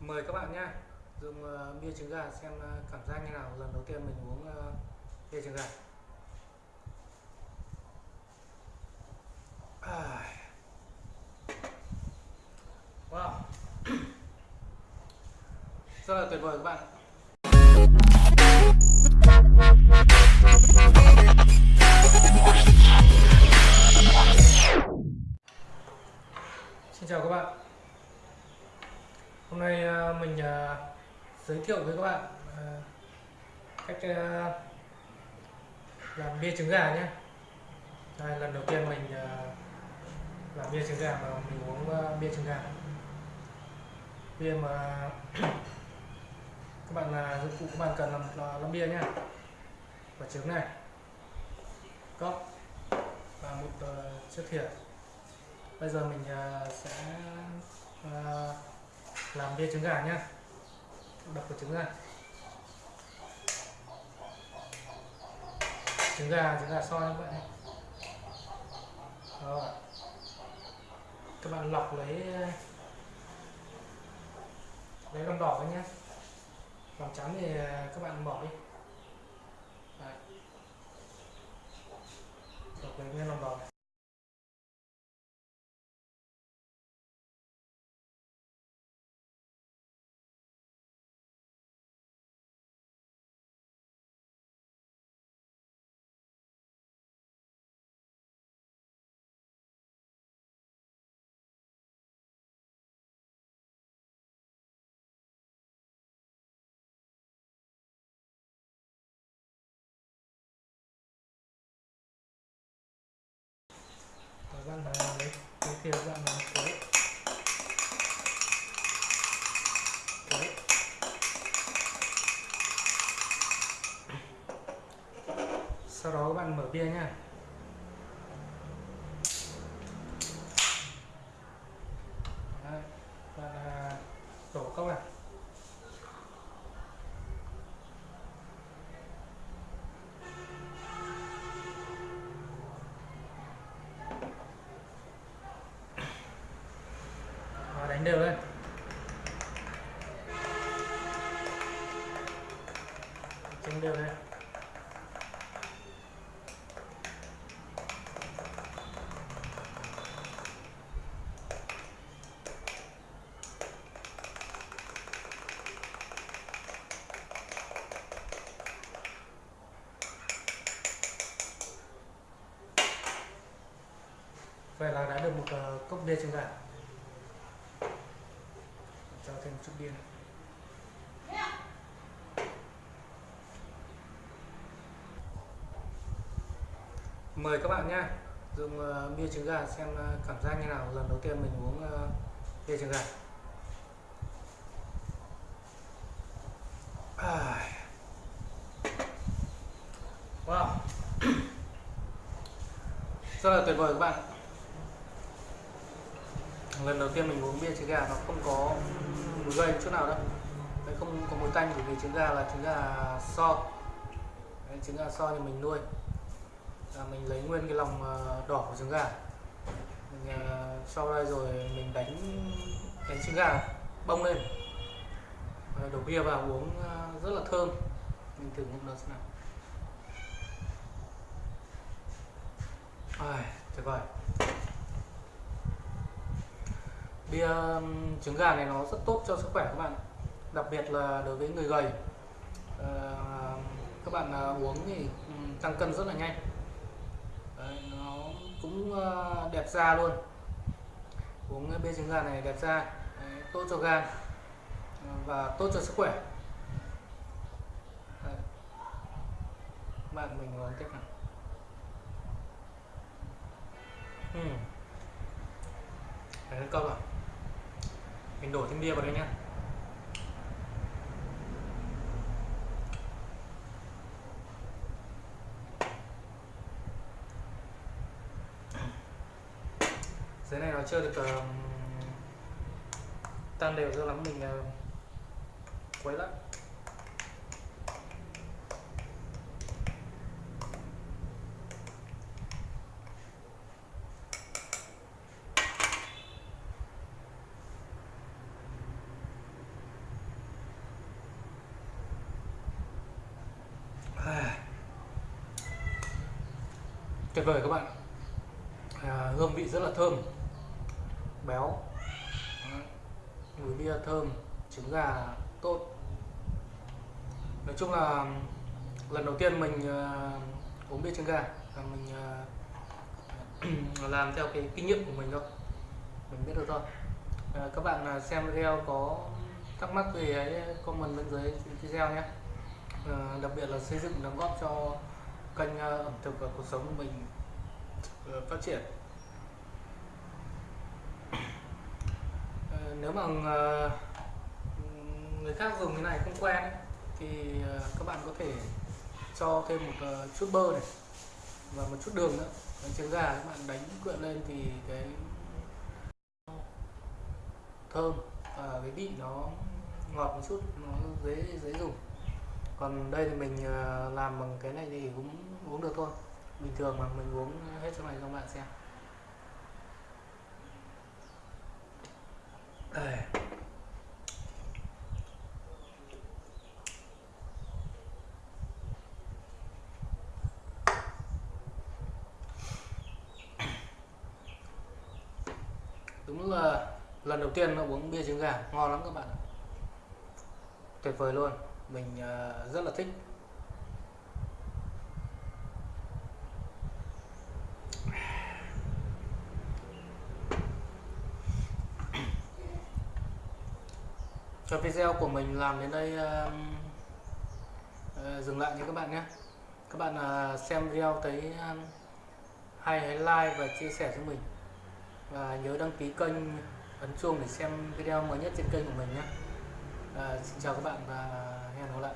mời các bạn nhé dùng uh, bia trứng gà xem uh, cảm giác như nào. Lần đầu tiên mình uống uh, bia trứng gà. À. wow. Rất là tuyệt vời các bạn. Xin chào các bạn. Hôm nay à, mình à, giới thiệu với các bạn à, cách làm bia trứng gà nhé. Đây, lần đầu tiên mình làm bia trứng gà mà mình uống bia trứng gà. Bia mà các bạn là dụng cụ các bạn cần làm làm bia nhé. Quả trứng này, cốc và một chiếc thìa bây giờ mình sẽ làm bia trứng gà nhá. Đập vào trứng ra trứng gà trứng gà soi như vậy rồi các bạn lọc lấy lấy lòng đỏ nhé lòng trắng thì các bạn bỏ đi. Đấy. lọc lấy nguyên lòng đỏ này. Cái ra bạn là quấy sau đó các bạn mở bia nha. Đấy, bạn à, đổ các bạn à. Đều lên. Chỉnh đều lên. Vậy là đã được một uh, cốc bia trứng gà cho thêm chút bia mời các bạn nhé dùng uh, bia trứng gà xem uh, cảm giác như nào lần đầu tiên mình uống uh, bia trứng gà. À. wow. Rất là tuyệt vời các bạn lần đầu tiên mình uống bia trứng gà nó không có mùi gây chút nào đâu. Đấy, không có mùi tanh bởi vì trứng gà là trứng gà so. Đấy, trứng gà so thì mình nuôi. Là mình lấy nguyên cái lòng ờ, đỏ của trứng gà. Mình uh, sau đây rồi mình đánh đánh trứng gà bông lên. Rồi đổ bia vào uống uh, rất là thơm. Mình thử một lần xem nào. Ai, tuyệt vời bia trứng gà này nó rất tốt cho sức khỏe các bạn đặc biệt là đối với người gầy. À, các bạn à, uống thì tăng cân rất là nhanh. Đấy, nó cũng à, đẹp da luôn. Uống bia trứng gà này đẹp da Đấy, tốt cho gan ờ, và tốt cho sức khỏe. Đấy. bạn mình uống tiếp nào. Hmm, Đấy, câu rồi mình đổ thêm bia vào đây nhé dưới này nó chưa được uh, tan đều cho lắm mình uh, quấy lắm. Tuyệt vời các bạn. À, hương vị rất là thơm. Béo. Mùi bia thơm trứng gà tốt. Nói chung là lần đầu tiên mình uh, uống bia trứng gà là mình uh, làm theo cái kinh nghiệm của mình thôi. Mình biết được thôi. À, các bạn à, xem video có thắc mắc gì ấy comment bên dưới video nhé. À, đặc biệt là xây dựng đóng góp cho kênh ờ, ẩm thực và cuộc sống của mình ờ, phát triển. Ờ, nếu mà người khác dùng cái này không quen ấy, thì các bạn có thể cho thêm một chút bơ này và một chút đường nữa. Đánh trứng gà các bạn đánh quyện lên thì cái thơm và cái vị nó ngọt một chút nó dễ dễ dùng còn đây thì mình ờ, làm bằng cái này thì cũng uống được thôi. Bình thường mà mình uống hết trong này cho các bạn xem. Đây. Đúng là lần đầu tiên nó uống bia trứng gà, ngon lắm các bạn tuyệt vời luôn mình ờ, rất là thích. Cho video của mình làm đến đây uh, uh, dừng lại nha các bạn nhé. Các bạn uh, xem video thấy uh, hay hãy like và chia sẻ cho mình. Và nhớ đăng ký kênh ấn chuông để xem video mới nhất trên kênh của mình nhé à, xin chào các bạn và hẹn gặp lại.